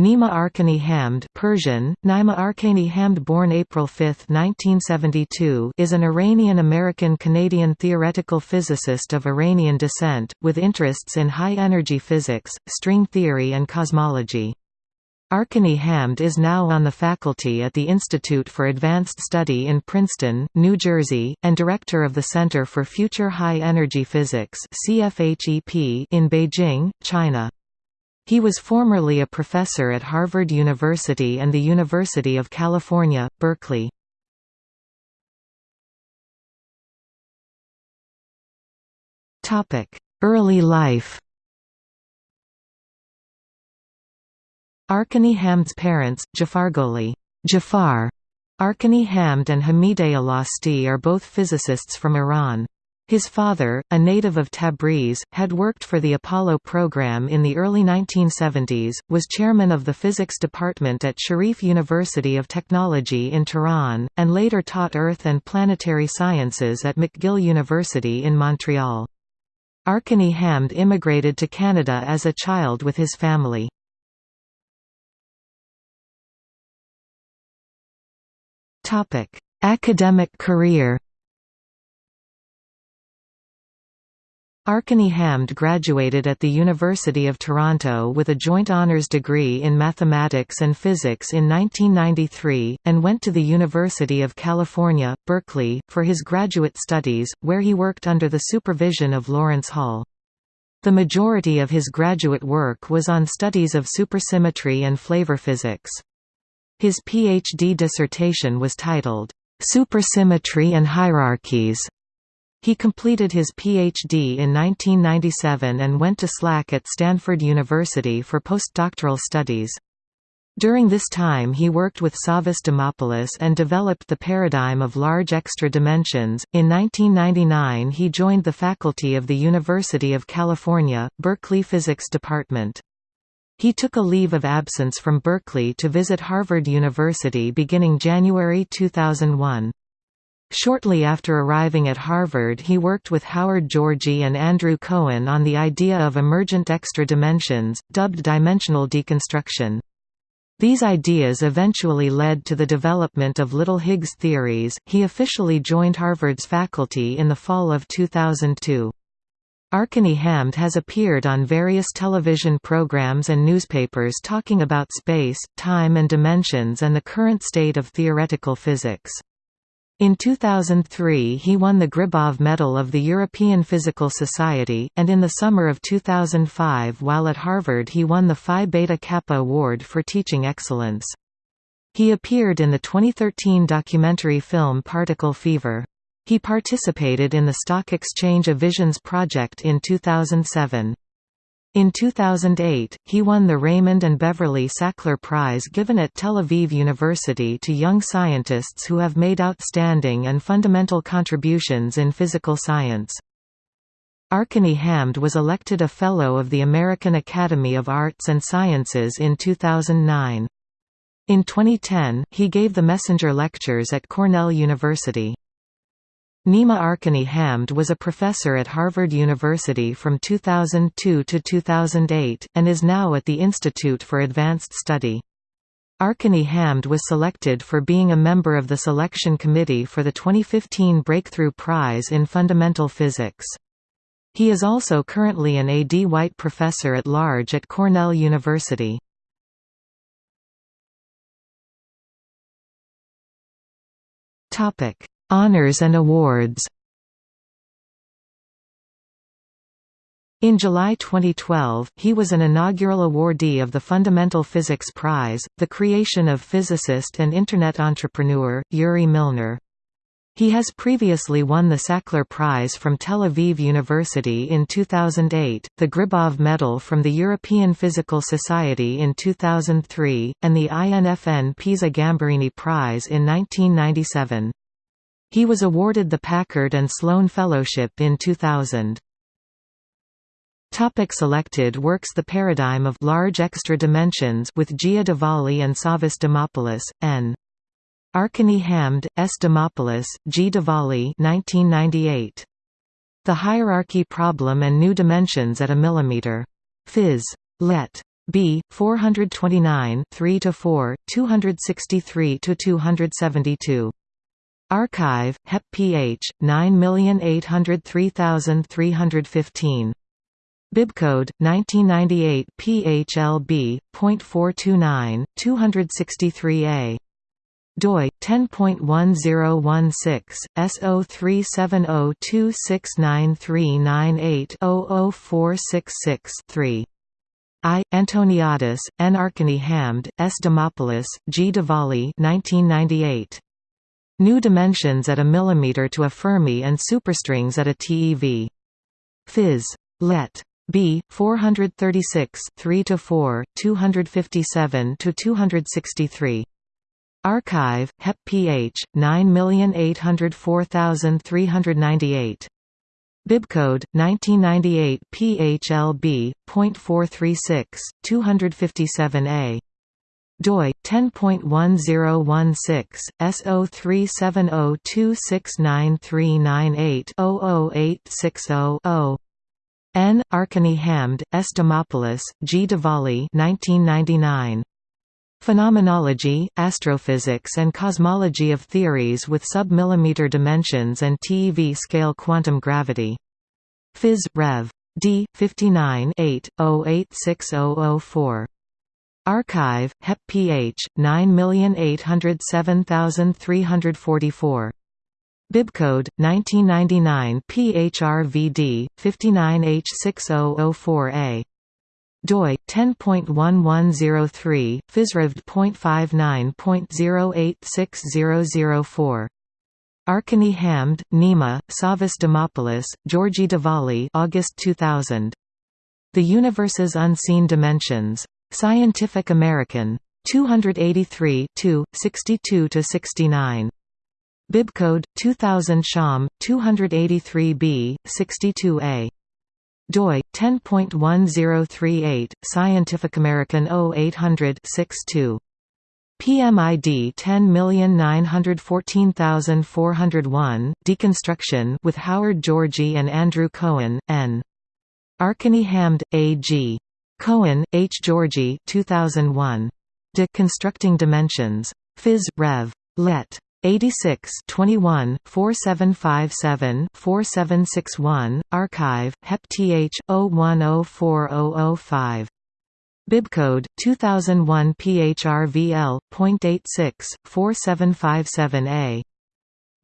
Nima Arkani Hamd Persian, Nima Arkani Hamd born April 5, 1972 is an Iranian-American-Canadian theoretical physicist of Iranian descent, with interests in high-energy physics, string theory and cosmology. Arkani Hamd is now on the faculty at the Institute for Advanced Study in Princeton, New Jersey, and director of the Center for Future High Energy Physics in Beijing, China. He was formerly a professor at Harvard University and the University of California, Berkeley. Early life Arkani Hamd's parents, Jafargholi Jafar, Arkani Hamd and Hamideh Lasti are both physicists from Iran. His father, a native of Tabriz, had worked for the Apollo program in the early 1970s, was chairman of the physics department at Sharif University of Technology in Tehran, and later taught earth and planetary sciences at McGill University in Montreal. Arkani Hamd immigrated to Canada as a child with his family. Academic career Arkani Hamd graduated at the University of Toronto with a joint honours degree in mathematics and physics in 1993, and went to the University of California, Berkeley, for his graduate studies, where he worked under the supervision of Lawrence Hall. The majority of his graduate work was on studies of supersymmetry and flavor physics. His PhD dissertation was titled, "'Supersymmetry and Hierarchies' He completed his Ph.D. in 1997 and went to SLAC at Stanford University for postdoctoral studies. During this time he worked with Savas Dimopoulos and developed the paradigm of large extra dimensions. In 1999 he joined the faculty of the University of California, Berkeley Physics Department. He took a leave of absence from Berkeley to visit Harvard University beginning January 2001. Shortly after arriving at Harvard he worked with Howard Georgi and Andrew Cohen on the idea of emergent extra dimensions, dubbed dimensional deconstruction. These ideas eventually led to the development of little Higgs theories. He officially joined Harvard's faculty in the fall of 2002. Arkani Hamd has appeared on various television programs and newspapers talking about space, time and dimensions and the current state of theoretical physics. In 2003 he won the Gribov Medal of the European Physical Society, and in the summer of 2005 while at Harvard he won the Phi Beta Kappa Award for Teaching Excellence. He appeared in the 2013 documentary film Particle Fever. He participated in the Stock Exchange of Visions project in 2007. In 2008, he won the Raymond and Beverly Sackler Prize given at Tel Aviv University to young scientists who have made outstanding and fundamental contributions in physical science. Arkani Hamd was elected a Fellow of the American Academy of Arts and Sciences in 2009. In 2010, he gave the Messenger Lectures at Cornell University. Nima Arkani Hamd was a professor at Harvard University from 2002 to 2008, and is now at the Institute for Advanced Study. Arkani Hamd was selected for being a member of the selection committee for the 2015 Breakthrough Prize in Fundamental Physics. He is also currently an A. D. White Professor at Large at Cornell University. Honors and awards In July 2012, he was an inaugural awardee of the Fundamental Physics Prize, the creation of physicist and Internet entrepreneur, Yuri Milner. He has previously won the Sackler Prize from Tel Aviv University in 2008, the Gribov Medal from the European Physical Society in 2003, and the INFN Pisa Gambarini Prize in 1997. He was awarded the Packard and Sloan Fellowship in 2000. Topic selected works The paradigm of large extra dimensions with Gia Dvali and Savas Dimopoulos, N. arkani hamd S. Dimopoulos, G. Dvali 1998. The Hierarchy Problem and New Dimensions at a Millimeter. Phys. Let. B. 429 3–4, 263–272. Archive Hep pH 9803315 Bibcode 1998 PHLB.429 263A doi 10.1016 S0370269398-00466-3 I. Antoniadis, N. Arkani Hamd, S. Dimopoulos, G. Dvali 1998. New dimensions at a millimeter to a Fermi and superstrings at a TeV. Phys. Let. B 436 3 to 4 257 to 263 Archive Hep pH 9804398 Bibcode 1998 PHLB.436 257A doi 10.1016 S0370269398-00860-0 N. Arkani Hamd, S. Dimopoulos, G. Dvali 1999. Phenomenology, Astrophysics and Cosmology of Theories with Sub-Millimeter Dimensions and TeV Scale Quantum Gravity. Phys. Rev. D. 59 8, 086004. Archive, Hep pH, 9807344. Bibcode 1999 PHRVD 59H6004A doi 10.1103 physrevd.59.086004 Arkani Hamd, Nima, Savas Dimopoulos, Georgi Dvali August 2000. The Universe's Unseen Dimensions. Scientific American. 283 62–69. Bibcode 2000 Sham 283b 62a doi 10.1038 Scientific American 0800 62 PMID 10914401 Deconstruction with Howard Georgi and Andrew Cohen N Arkani Hamd AG Cohen H. Georgi 2001 Deconstructing Dimensions. Phys. Rev. Let 86 21 4757 4761 archive hep th 0104005 bibcode 2001 phrvl.86 4757a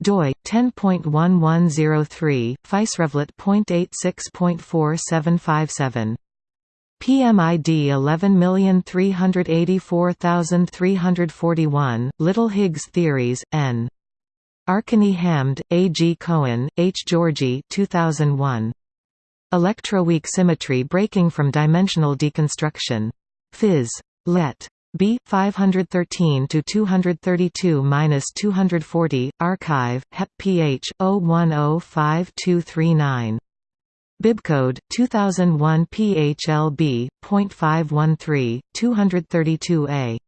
doi 10.1103 physrevlet.86.4757 PMID 11384341, Little Higgs theories, N. Arkani Hamd, A. G. Cohen, H. Georgi 2001. Electroweak symmetry breaking from dimensional deconstruction. Phys. Let. B 513 to 232-240 archive hep pH 01052339 Bibcode 2001 PHLB.513 232A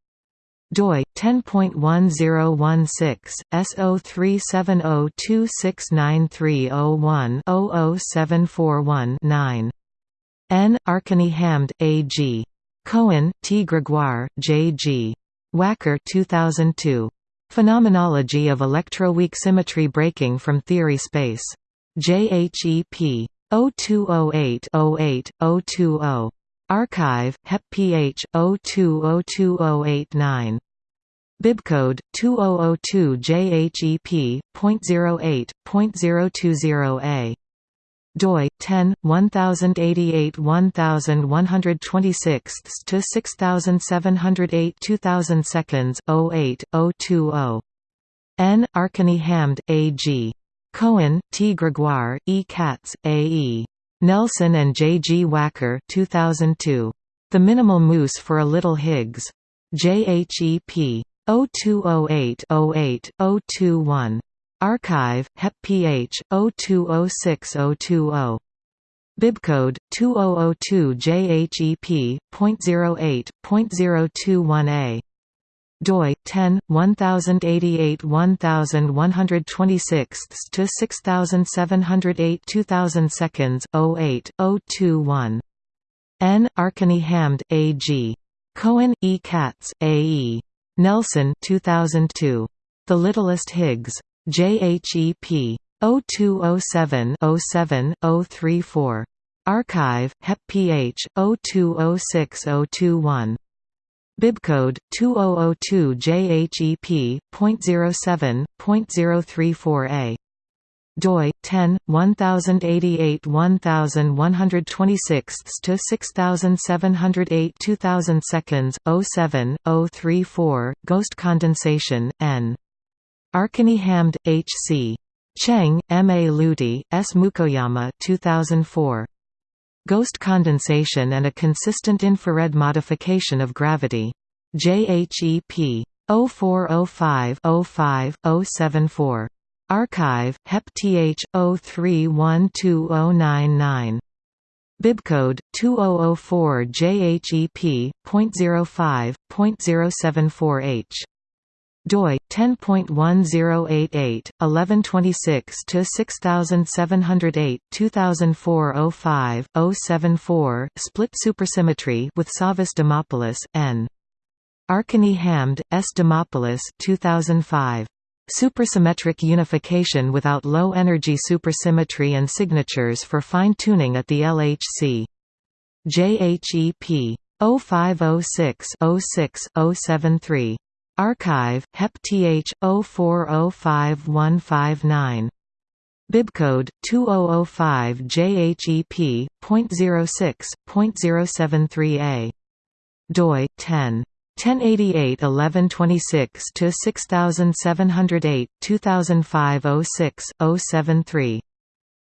doi 10.1016 S0370269301-00741-9 N. Arkani Hamd A.G. Cohen T. Gregoire J.G. Wacker 2002 Phenomenology of electroweak symmetry breaking from theory space. JHEP 0208-08-020. Archive, Hep PH, 02020889. Bibcode 2002 JHEP.08.020A doi 10 1088 1126 to 6708 2000 seconds 08 020 N Arkani Hamd AG Cohen, T. Gregoire, E. Katz, A. E. Nelson and J. G. Wacker 2002. The Minimal Moose for a Little Higgs. JHEP. 0208-08-021. Archive, Hep PH, 0206-020. Bibcode 2002 JHEP.08.021A doi 10 1088 1126 to 6708 2000 seconds 08 021 N. Arkani Hamd, A. G. Cohen, E. Katz, A. E. Nelson 2002. The Littlest Higgs. JHEP. 0207 07 034. Archive, HEP PH, 0206-021. Bibcode 2002 JHEP.07.034A. doi 10 1088 1126 to 6708 2000 seconds 07 034 ghost condensation n. Arkani Hamd H C. Cheng M A Luty S. Mukohyama 2004 Ghost condensation and a consistent infrared modification of gravity. JHEP 0405-05-074. Archive, HEP-TH, 03120099. Bibcode 2004 JHEP.05.074H doi 10.1088 1126 to 6708 2004 05 074 split supersymmetry with Savas Dimopoulos N. Arkani Hamd S. Dimopoulos 2005 Supersymmetric unification without low energy supersymmetry and signatures for fine tuning at the LHC JHEP 0506 06 073 Archive, HEP-TH, 04055159. Bibcode 2005 JHEP.06.073A. doi 10 1088 1126 to 6708 2005 06 073.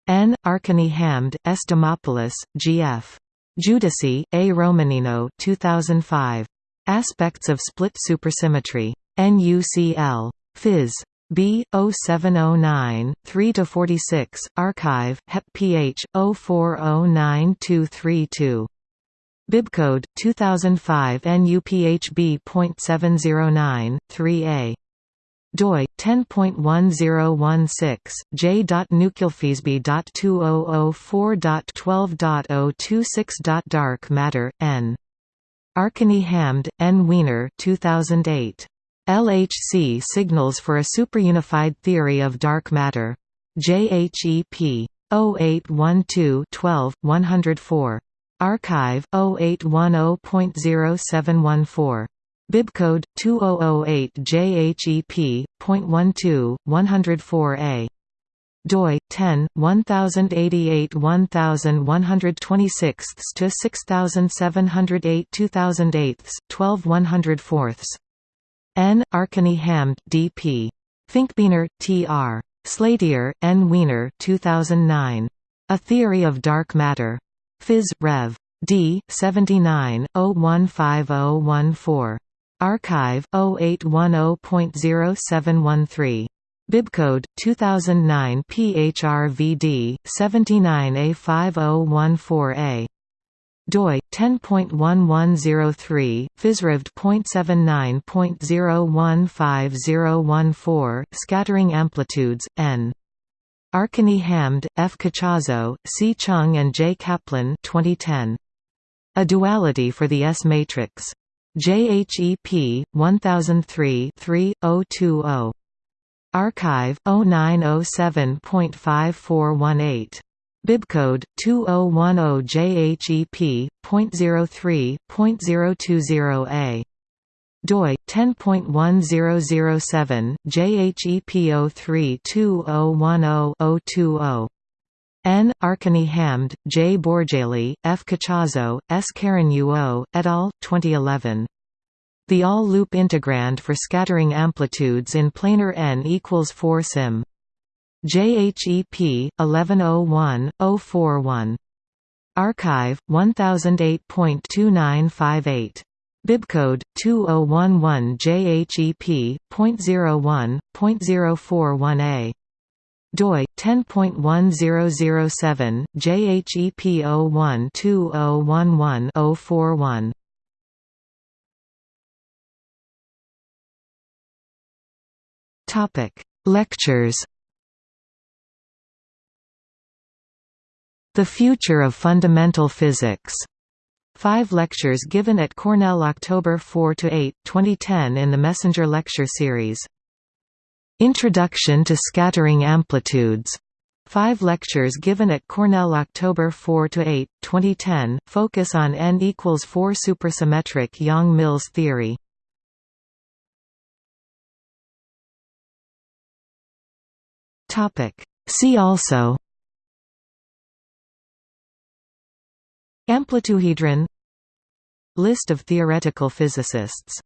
N. Arkani Hamd, S. Dimopoulos, G.F. Giudici, A. Romanino 2005. Aspects of split supersymmetry. NUCL. Phys. B 0709 3-46 Archive. HEP. PH 0409232 Bibcode 2005 NUPHB.709 3A doi. 10.1016 j.nucleofisb.2004.12.026. Dark matter. N Arkani Hamd, N. Weiner 2008. LHC signals for a superunified theory of dark matter. JHEP 0812-12-104. Archive 0810.0714. Bibcode 2008 JHEP.12 104A doi 10 1088 1126 to 6708 2008 12 104 N. Arkani Hamd DP Finkbeiner TR Slatyer N. Weiner 2009 A Theory of Dark Matter. Phys. Rev. D 79 015014 Archive 0810.0713 Bibcode 2009 PHRVD 79A5014A doi 10.1103 physrevd.79.015014 scattering amplitudes n Arkani Hamd, F. Cachazo, C. Cheung and J. Kaplan 2010. A Duality for the S matrix. JHEP 1003 3020 Archive 0907.5418. Bibcode 2010 JHEP.03.020A. doi 10.1007 JHEP032010-020. N. Arkani Hamd, J. Bourjaily, F. Cachazo, S. Caron-Huot, et al., 2011. The all-loop integrand for scattering amplitudes in planar n equals 4 sim. JHEP 1101-041. Archive 1008.2958. Bibcode 2011 JHEP.01.041A. doi 10.1007 Topic: Lectures. The Future of Fundamental Physics. Five lectures given at Cornell October 4 to 8, 2010 in the Messenger Lecture Series. Introduction to Scattering Amplitudes. Five lectures given at Cornell October 4 to 8, 2010, focus on n equals 4 supersymmetric Yang-Mills theory. See also Amplituhedron List of theoretical physicists